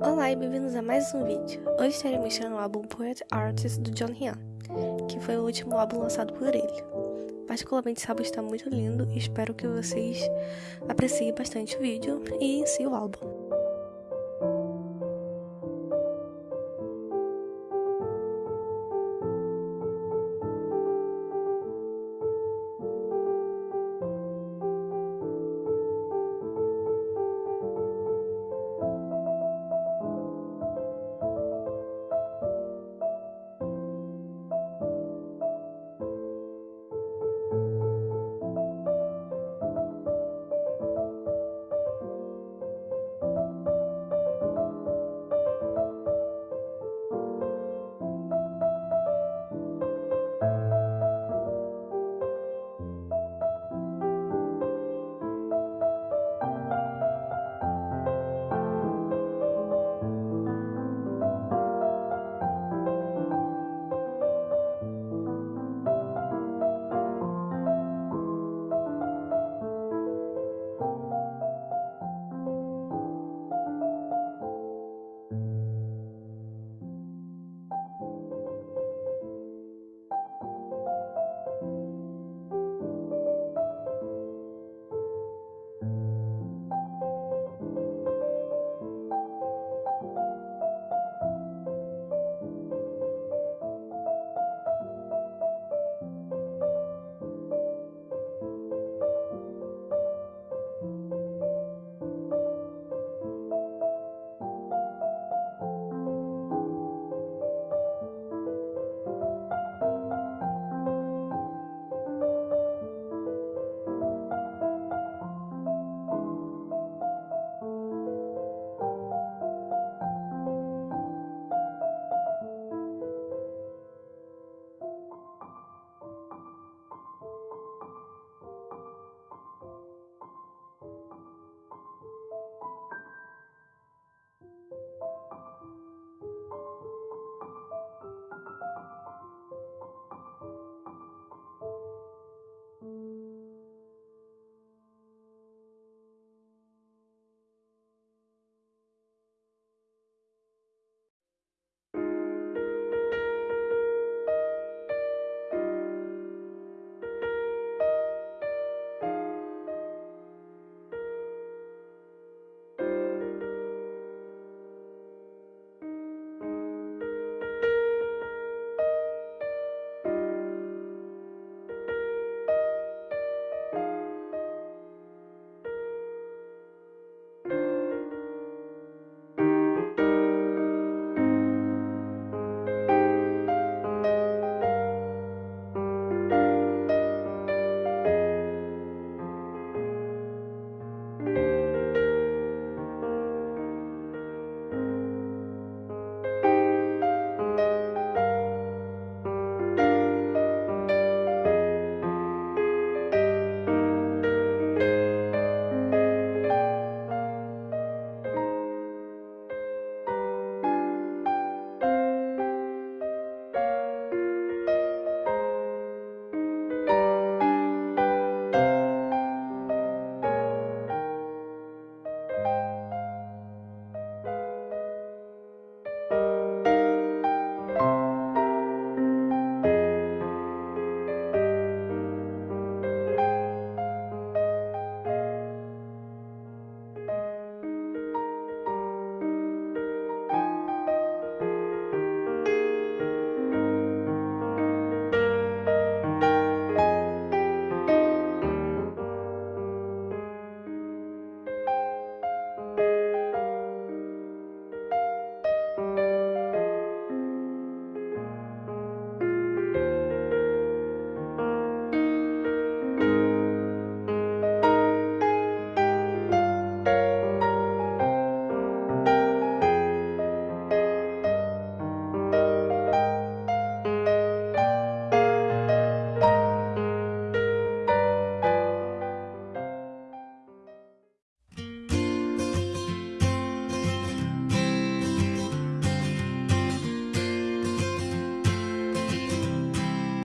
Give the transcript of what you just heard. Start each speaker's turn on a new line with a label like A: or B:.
A: Olá e bem-vindos a mais um vídeo. Hoje estarei mostrando o álbum Poet Artist do John Hyun, que foi o último álbum lançado por ele. Particularmente esse álbum está muito lindo e espero que vocês apreciem bastante o vídeo e em si o álbum.